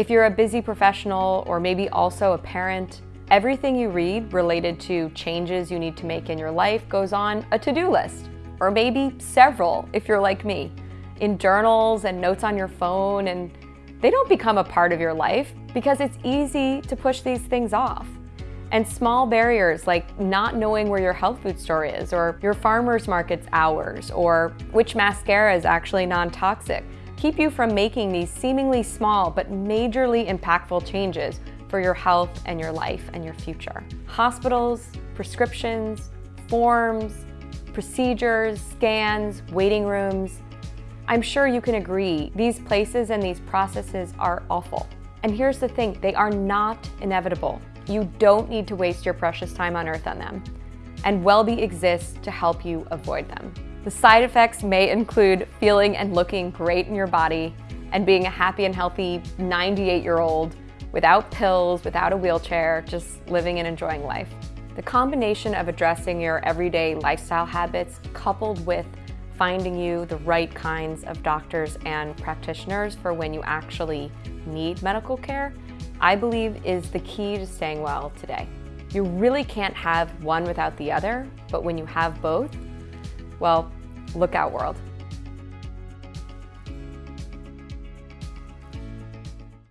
If you're a busy professional or maybe also a parent, everything you read related to changes you need to make in your life goes on a to-do list, or maybe several if you're like me, in journals and notes on your phone, and they don't become a part of your life because it's easy to push these things off. And small barriers like not knowing where your health food store is or your farmer's market's hours or which mascara is actually non-toxic keep you from making these seemingly small but majorly impactful changes for your health and your life and your future. Hospitals, prescriptions, forms, procedures, scans, waiting rooms. I'm sure you can agree these places and these processes are awful. And here's the thing, they are not inevitable. You don't need to waste your precious time on earth on them. And Wellbe exists to help you avoid them. The side effects may include feeling and looking great in your body and being a happy and healthy 98-year-old without pills, without a wheelchair, just living and enjoying life. The combination of addressing your everyday lifestyle habits coupled with finding you the right kinds of doctors and practitioners for when you actually need medical care I believe is the key to staying well today. You really can't have one without the other, but when you have both, well, look out world.